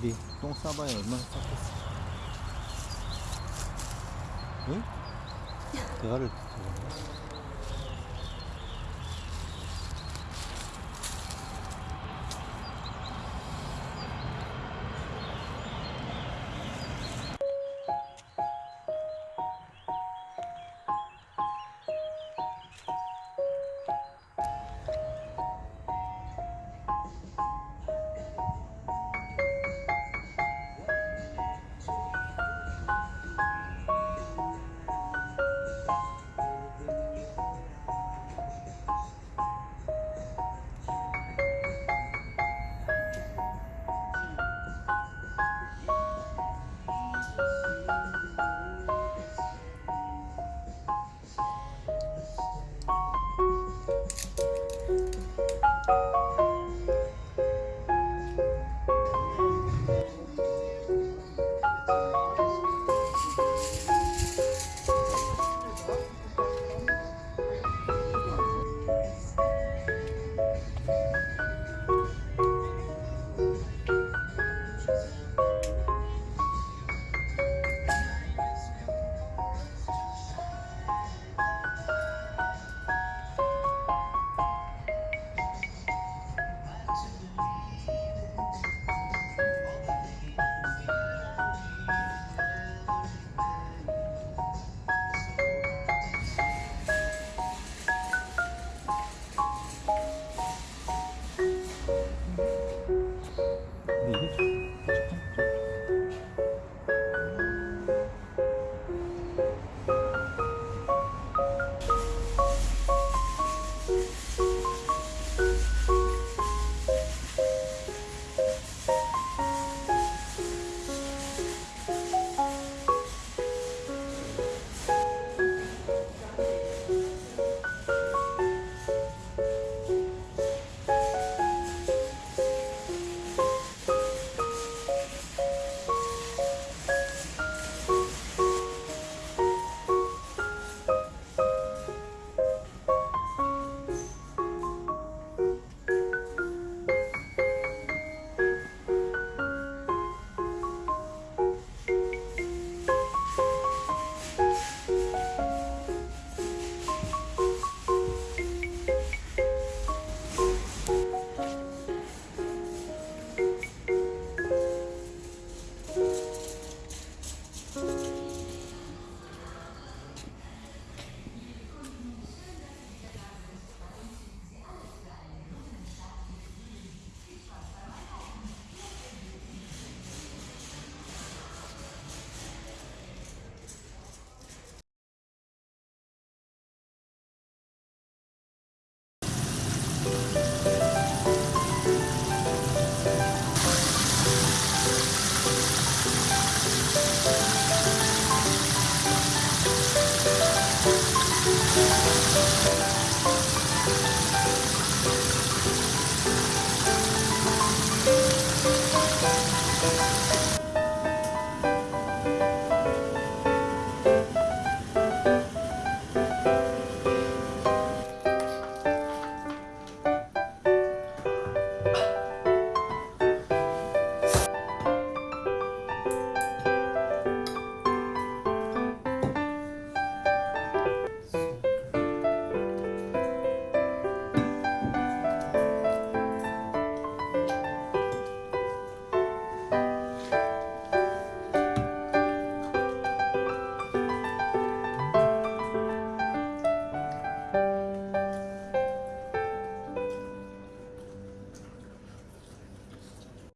얘들이 똥 싸봐야 얼마나 쌌겠어. 응? 대가를 저건가? you